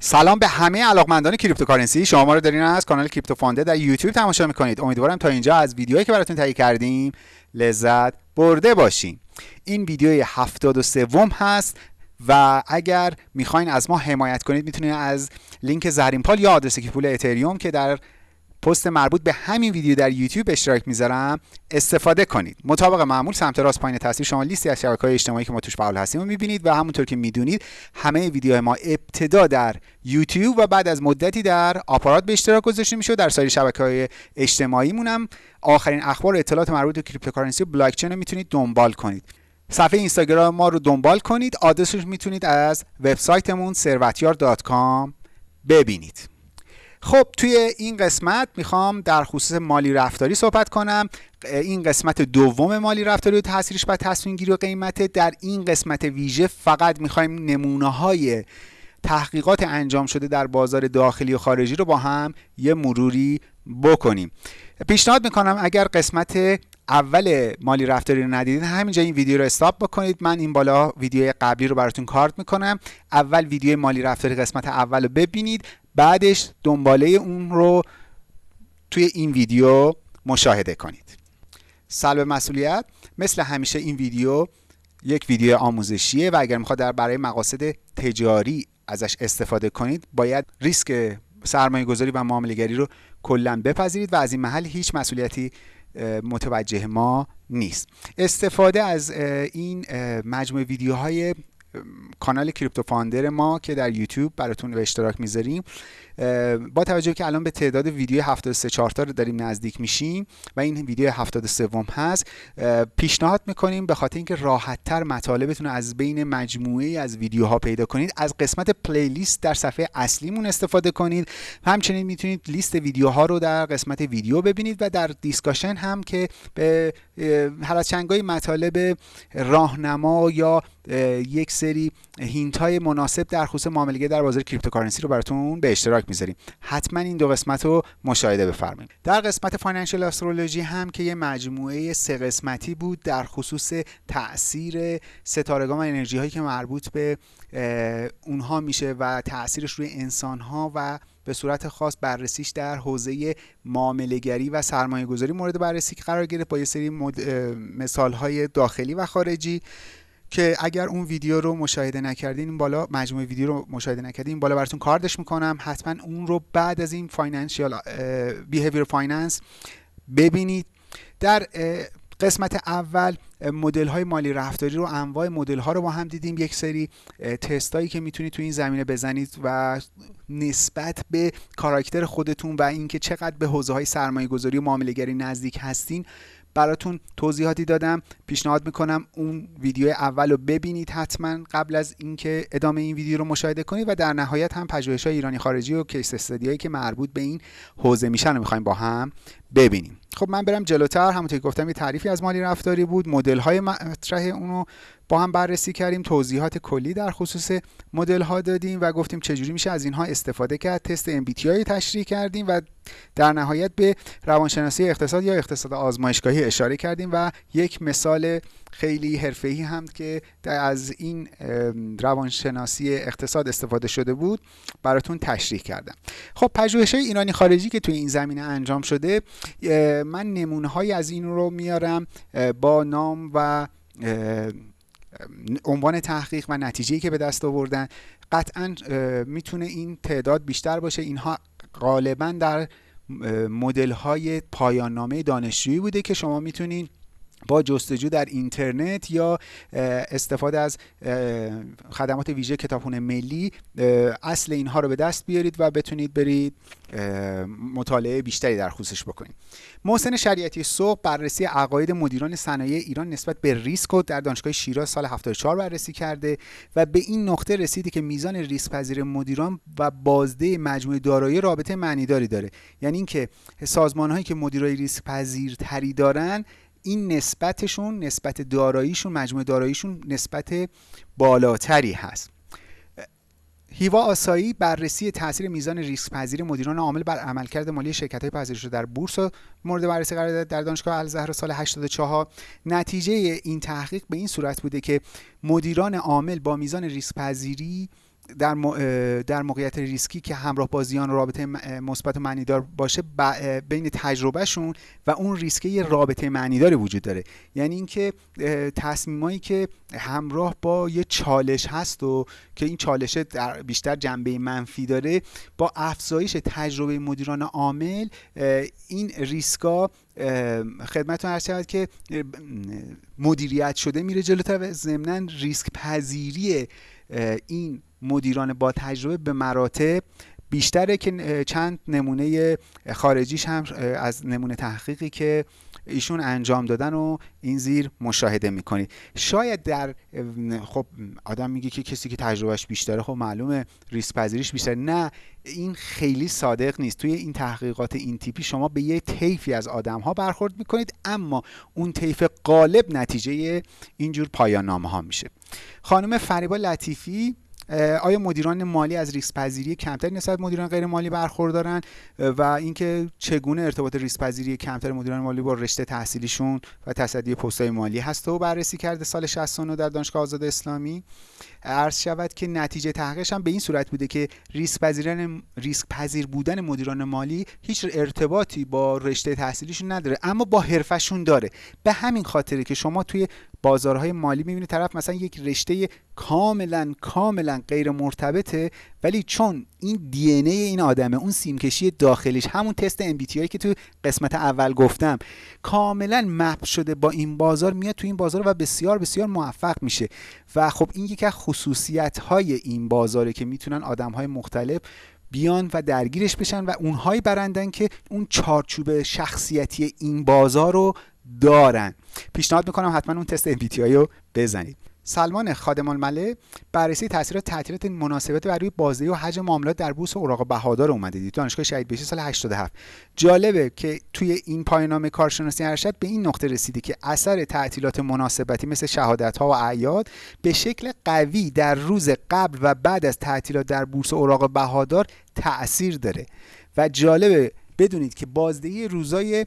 سلام به همه علاقمندان cryptocurrency. شما ما رو دارین از کانال کریپتو فانده در یوتیوب تماشا می‌کنید. امیدوارم تا اینجا از ویدیوهایی که براتون تهیه کردیم لذت برده باشین. این ویدیوی هفتاد و سوم هست و اگر می‌خواین از ما حمایت کنید می‌تونید از لینک زرین پال یا آدرس پول اتریوم که در پست مربوط به همین ویدیو در یوتیوب اشتراک می‌ذارم استفاده کنید. مطابق معمول سمت راست پایین تصویر شما لیستی از های اجتماعی که ما توش فعال هستیم رو می‌بینید و همونطور که می‌دونید همه ویدیوهای ما ابتدا در یوتیوب و بعد از مدتی در آپارات به اشتراک گذاشته میشه در سایر شبکه های اجتماعی مونم آخرین اخبار و اطلاعات مربوط به cryptocurrency و بلاک چین رو می‌تونید دنبال کنید. صفحه اینستاگرام ما رو دنبال کنید آدرسش می‌تونید از وبسایتمون ثروتیار.com ببینید. خب توی این قسمت می‌خوام در خصوص مالی رفتاری صحبت کنم. این قسمت دوم مالی رفتاری و تاثیرش بر تصمیم گیری و قیمت. در این قسمت ویژه فقط می‌خوایم نمونه های تحقیقات انجام شده در بازار داخلی و خارجی رو با هم یه مروری بکنیم. پیشنهاد می‌کنم اگر قسمت اول مالی رفتاری رو ندیدید همینجا این ویدیو رو استاپ بکنید. من این بالا ویدیو قبلی رو براتون کارت می‌کنم. اول ویدیو مالی رفتاری قسمت اول رو ببینید. بعدش دنباله اون رو توی این ویدیو مشاهده کنید. سلب مسئولیت مثل همیشه این ویدیو یک ویدیو آموزشیه و اگر می‌خواد در برای مقاصد تجاری ازش استفاده کنید باید ریسک سرمایه گذاری و معامله رو کلا بپذیرید و از این محل هیچ مسئولیتی متوجه ما نیست. استفاده از این مجموعه ویدیوهای کانال کریپتو فاندر ما که در یوتیوب براتون به اشتراک می‌ذاریم با توجه که الان به تعداد ویدیو 73 چارتا رو داریم نزدیک میشیم و این ویدیو 73 هست پیشنهاد می‌کنیم به خاطر اینکه راحت تر مطالبتون از بین مجموعه از ویدیوها پیدا کنید از قسمت playlist در صفحه اصلیمون استفاده کنید. همچنین می‌تونید لیست ویدیوها رو در قسمت ویدیو ببینید و در discussion هم که به هر چندگاهی مطالب راهنما یا یک سری hint های مناسب در خصوص معامله در بازار cryptocurrency رو براتون به اشتراک می‌ذاریم. حتما این دو قسمت رو مشاهده بفرمایید. در قسمت financial astrology هم که یه مجموعه سه قسمتی بود در خصوص تاثیر ستارگان و انرژی هایی که مربوط به اونها میشه و تاثیرش روی انسان ها و به صورت خاص بررسیش در حوزه معامله‌گری و سرمایه گذاری مورد بررسی قرار گرفت با یه سری مثال های داخلی و خارجی. که اگر اون ویدیو رو مشاهده نکردین بالا مجموعه ویدیو رو مشاهده نکردین بالا براتون کارتش می‌کنم. حتما اون رو بعد از این financial behavior finance ببینید. در قسمت اول مدل های مالی رفتاری رو انواع مدل ها رو با هم دیدیم. یک سری تستایی که می‌تونید تو این زمینه بزنید و نسبت به کاراکتر خودتون و اینکه چقدر به حوزه های سرمایه گذاری و معامله نزدیک هستین براتون توضیحاتی دادم پیشنهاد می‌کنم اون ویدیو اول رو ببینید حتما قبل از اینکه ادامه این ویدیو رو مشاهده کنید و در نهایت هم پژوهش های ایرانی خارجی و کیس استادیایی که مربوط به این حوزه میشن رو می‌خوایم با هم ببینیم. خب من برم جلوتر. همونطور که گفتم یه تعریفی از مالی رفتاری بود. مدل های مطرح اونو با هم بررسی کردیم. توضیحات کلی در خصوص مدل ها دادیم و گفتیم چجوری میشه از اینها استفاده کرد. تست MBTI تشریح کردیم و در نهایت به روانشناسی اقتصاد یا اقتصاد آزمایشگاهی اشاره کردیم و یک مثال خیلی حرفه‌ای هم که از این روانشناسی اقتصاد استفاده شده بود براتون تشریح کردم. خب پژوهش ایرانی خارجی که توی این زمینه انجام شده من نمونه های از این رو میارم با نام و عنوان تحقیق و نتیجه که به دست آوردن. قطعا می‌تونه این تعداد بیشتر باشه. اینها غالبا در مدل های دانشجویی بوده که شما می‌تونین با جستجو در اینترنت یا استفاده از خدمات ویژه کتابخونه ملی اصل اینها رو به دست بیارید و بتونید برید مطالعه بیشتری در خصوصش بکنید. محسن شریعتی صبح بررسی عقاید مدیران صنایع ایران نسبت به ریسک رو در دانشگاه شیراز سال 74 بررسی کرده و به این نقطه رسیدی که میزان ریسک پذیر مدیران و بازده مجموعه دارایی رابطه معنیداری داره. یعنی اینکه سازمان هایی که مدیرای ریسک پذیرتری دارن این نسبتشون نسبت داراییشون مجموع داراییشون نسبت بالاتری هست. هیوا آسایی بررسی تاثیر میزان ریسک پذیر مدیران عامل بر عملکرد مالی شرکت های پذیرش در بورس مورد بررسی قرار داد. در دانشگاه الزهر سال 84 نتیجه این تحقیق به این صورت بوده که مدیران عامل با میزان ریسک پذیری در, در موقعیت ریسکی که همراه با زیان رابطه مثبت و معنیدار باشه بین تجربهشون و اون ریسکه رابطه معنیداری وجود داره. یعنی اینکه تصمیمایی که همراه با یه چالش هست و که این چالش در بیشتر جنبه منفی داره با افزایش تجربه مدیران عامل این ریسکا خدمتتون عرض شود که مدیریت شده میره جلوتر و ضمنا ریسک پذیری این مدیران با تجربه به مراتب بیشتره که چند نمونه خارجیش هم از نمونه تحقیقی که ایشون انجام دادن و این زیر مشاهده می‌کنید شاید در خب آدم میگه که کسی که تجربهش بیشتره خب معلومه ریسک پذیریش بیشتره. نه این خیلی صادق نیست. توی این تحقیقات این تیپی شما به یه طیفی از آدم ها برخورد می‌کنید اما اون طیف غالب نتیجه اینجور پایان نامه ها میشه. خانم فریبا لطیفی آیا مدیران مالی از ریسک پذیری کمتری نسبت مدیران غیر مالی برخوردارن؟ و اینکه چگونه ارتباط ریسک پذیری کمتر مدیران مالی با رشته تحصیلیشون و تصدی پستهای مالی هست و بررسی کرده سال 69 در دانشگاه آزاد اسلامی. عرض شود که نتیجه تحقیقش هم به این صورت بوده که ریسک پذیرن پذیر بودن مدیران مالی هیچ ارتباطی با رشته تحصیلیشون نداره اما با حرفشون داره. به همین خاطره که شما توی بازارهای مالی می‌بینید طرف مثلا یک رشته کاملا کاملا غیر مرتبطه ولی چون این دی ای این آدمه اون سیمکشی داخلیش همون تست ام که تو قسمت اول گفتم کاملا مپ شده با این بازار میاد تو این بازار و بسیار بسیار موفق میشه. و خب این یکی از خصوصیت های این بازاره که می‌تونن آدم های مختلف بیان و درگیرش بشن و اونهایی برندن که اون چارچوب شخصیتی این بازار رو دارن. پیشنهاد می‌کنم حتما اون تست MBTI رو بزنید. سلمان خادم المله بررسی تاثیرات تعطیلات مناسبت بر روی بازدهی و حجم معاملات در بورس اوراق بهادار اومده. دید دانشگاه شهید بهشتی سال 87 جالبه که توی این پایاننامه کارشناسی ارشد به این نقطه رسیده که اثر تعطیلات مناسبتی مثل شهادت ها و اعیاد به شکل قوی در روز قبل و بعد از تعطیلات در بورس اوراق بهادار تاثیر داره. و جالبه بدونید که بازدهی روزای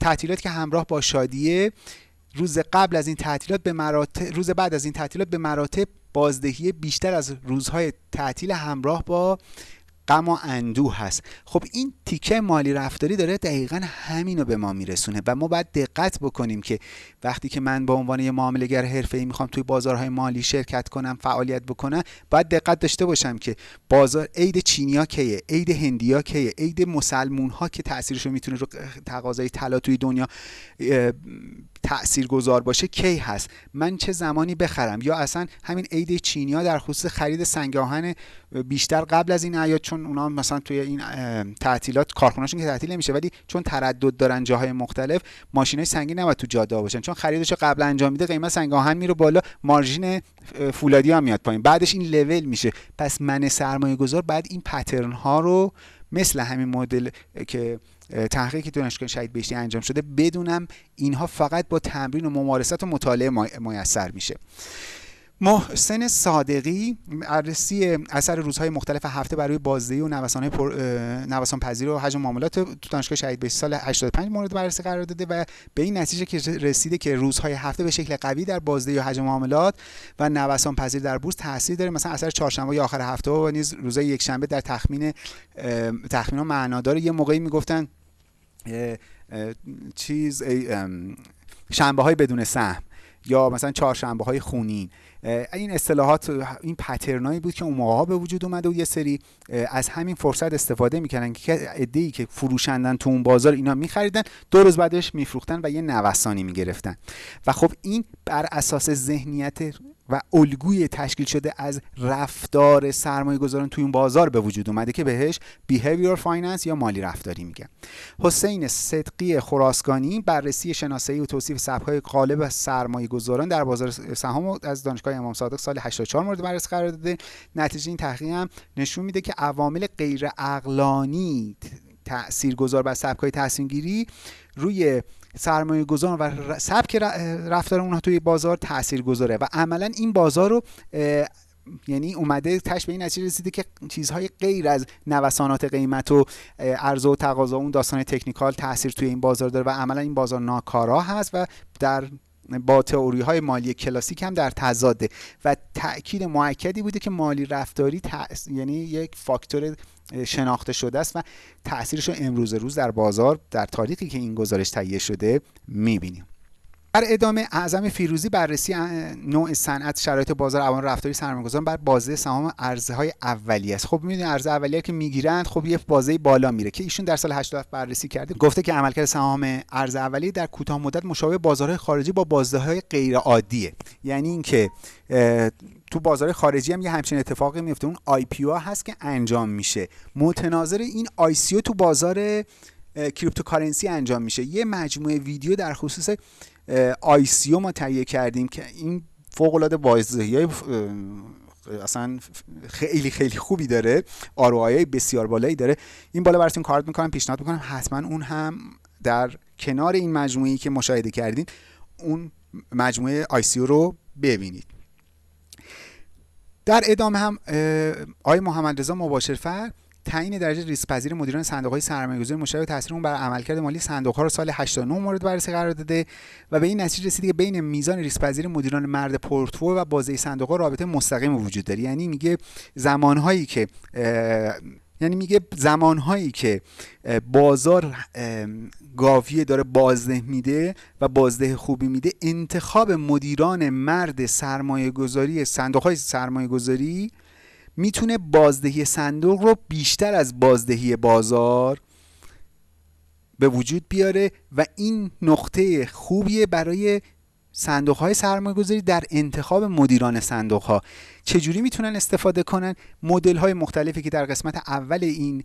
تعطیلات که همراه با شادیه روز قبل از این تعطیلات به مراتب روز بعد از این تعطیلات به مراتب بازدهی بیشتر از روزهای تعطیل همراه با غم و اندوه هست. خب این تیکه مالی رفتاری داره دقیقا همینو به ما میرسونه و ما باید دقت بکنیم که وقتی که من به عنوان یه معاملهگر حرفه‌ای می‌خوام توی بازارهای مالی شرکت کنم فعالیت بکنم باید دقت داشته باشم که بازار عید چینیا کیه عید هندیا کیه عید مسلمون ها که تاثیرش می‌تونه رو تقاضای طلا توی دنیا تأثیر گذار باشه کی هست؟ من چه زمانی بخرم؟ یا اصلا همین عید چینیا در خصوص خرید سنگ آهن بیشتر قبل از این عیاد چون اونا مثلا توی این تعطیلات کارخونهشون که تعطیل نمیشه ولی چون تردد دارن جاهای مختلف ماشینای سنگین نباید تو جاده باشن چون خریدش قبل انجام میده قیمت سنگ آهن میره بالا مارژین فولادی هم میاد پایین. بعدش این لول میشه. پس من سرمایه گذار بعد این پترن ها رو مثل همین مدل که تحقیقی دانشگاه شهید بهشتی انجام شده بدونم اینها فقط با تمرین و ممارست و مطالعه میسر میشه. محسن صادقی بررسی اثر روزهای مختلف هفته برای بازدهی و نوسان پر... نوسان پذیر و حجم معاملات تو دانشگاه شهید بهشتی سال 85 مورد بررسی قرار داده و به این نتیجه که رسیده که روزهای هفته به شکل قوی در بازدهی و حجم معاملات و نوسان پذیر در بورس تاثیر داره. مثلا اثر چهارشنبه یا آخر هفته و نیز روزهای یکشنبه در تخمین تخمین معنادار یه موقعی می‌گفتن چیز شنبه های بدون سهم یا مثلا چهارشنبه های خونین. این اصطلاحات این پترنایی بود که اون موقع به وجود اومده و یه سری از همین فرصت استفاده می‌کردن که ای که فروشندن تو اون بازار اینا میخریدن دو روز بعدش میفروختن و یه نوسانی می‌گرفتن. و خب این بر اساس ذهنیت و الگوی تشکیل شده از رفتار سرمایه گذاران توی اون بازار به وجود اومده که بهش behavior finance یا مالی رفتاری میگن. حسین صدقی خراسکانی بررسی شناسایی و توصیف سبک‌های غالب سرمایه گذاران در بازار سهام از دانشگاه امام صادق سال 84 مورد بررسی قرار داده. نتیجه این تحقیق هم نشون میده که عوامل غیر عقلانی تاثیرگذار بر سبک‌های تصمیم گیری روی سرمایه گذار و سبک رفتار اونها توی بازار تاثیر گذاره و عملا این بازار رو یعنی اومده تش به این نتیجه رسیده که چیزهای غیر از نوسانات قیمت و عرضه و تقاضا اون داستان تکنیکال تاثیر توی این بازار داره و عملا این بازار ناکارا هست و در با تئوری های مالی کلاسیک هم در تضاده و تاکید موکدی بوده که مالی رفتاری یعنی یک فاکتور شناخته شده است و تاثیرش رو امروز روز در بازار در تاریخی که این گزارش تهیه شده می‌بینیم. در ادامه اعظم فیروزی بررسی نوع صنعت شرایط بازار عوامل رفتاری سرمایه‌گذاران بر بازه سهام ارزه های اولیه است. خب می‌دونید ارزه اولیه که می‌گیرند خب یه بازه بالا میره که ایشون در سال 87 بررسی کرده. گفته که عملکرد سهام ارزه اولیه در کوتاه مدت مشابه بازارهای خارجی با بازده های غیر عادیه یعنی اینکه تو بازار خارجی هم یه همچین اتفاقی میفته اون IPO هست که انجام میشه. متناظر این ICO تو بازار cryptocurrency انجام میشه. یه مجموعه ویدیو در خصوص ICO ما تهیه کردیم که این فوق العاده های اصلا خیلی خیلی خوبی داره ROI های بسیار بالایی داره. این بالا براتون کارت می‌کنم پیشنهاد می‌کنم حتما اون هم در کنار این مجموعی که مشاهده کردین اون مجموعه آیسیو رو ببینید. در ادامه هم آقای محمد رضا مباشرفر تعیین درجه ریسک مدیران صندوق های سرمایه‌گذاری مشابه تاثیر اون بر عملکرد مالی صندوق ها رو سال 89 مورد بررسی قرار داده و به این نتیجه رسیده که بین میزان ریسک مدیران مرد پورتفوی و بازه صندوق ها رابطه مستقیم وجود داره. یعنی میگه زمانهایی که یعنی میگه زمانهایی که بازار گاویه داره بازده میده و بازده خوبی میده انتخاب مدیران مرد سرمایه گذاری صندوق های سرمایه گذاری می‌تونه بازدهی صندوق رو بیشتر از بازدهی بازار به وجود بیاره و این نقطه خوبیه برای صندوق های سرمایه گذاری در انتخاب مدیران صندوق ها چجوری می‌تونن استفاده کنن؟ مدل های مختلفی که در قسمت اول این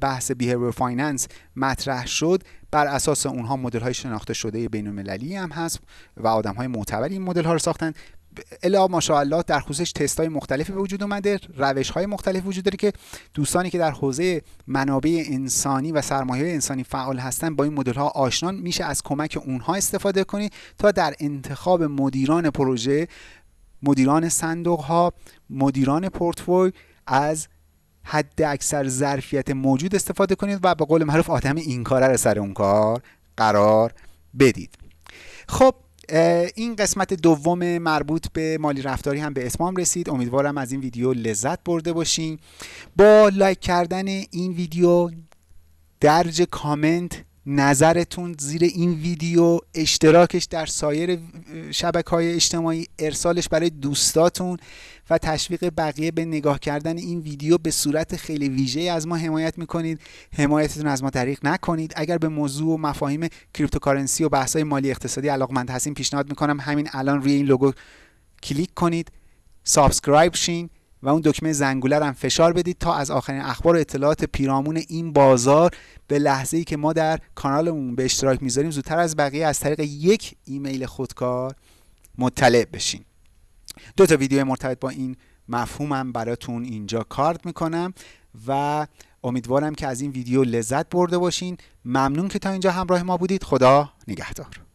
بحث behavior finance مطرح شد بر اساس اونها مدل های شناخته شده بین المللی هم هست و آدم های معتبری این مدل ها رو ساختن. الا ماشاءالله در خصوصش تست های مختلفی به وجود اومده روش های مختلف وجود داره که دوستانی که در حوزه منابع انسانی و سرمایه انسانی فعال هستن با این مدل ها آشنان میشه از کمک اونها استفاده کنید تا در انتخاب مدیران پروژه مدیران صندوق ها مدیران پورتفوی از حد اکثر ظرفیت موجود استفاده کنید و به قول معروف آدم این کاره رو سر اون کار قرار بدید. خب این قسمت دوم مربوط به مالی رفتاری هم به اتمام رسید. امیدوارم از این ویدیو لذت برده باشین. با لایک کردن این ویدیو درج کامنت نظرتون زیر این ویدیو اشتراکش در سایر شبکه های اجتماعی ارسالش برای دوستاتون و تشویق بقیه به نگاه کردن این ویدیو به صورت خیلی ویژه از ما حمایت می‌کنید. حمایتتون از ما دریغ نکنید. اگر به موضوع و مفاهیم cryptocurrency و بحث مالی اقتصادی علاقمند هستین پیشنهاد می‌کنم همین الان روی این لوگو کلیک کنید. subscribe شین. و اون دکمه زنگوله هم فشار بدید تا از آخرین اخبار و اطلاعات پیرامون این بازار به لحظه ای که ما در کانالمون به اشتراک می‌ذاریم زودتر از بقیه از طریق یک ایمیل خودکار مطلع بشین. دو تا ویدیو مرتبط با این مفهومم براتون اینجا کارت می‌کنم و امیدوارم که از این ویدیو لذت برده باشین. ممنون که تا اینجا همراه ما بودید. خدا نگهدار.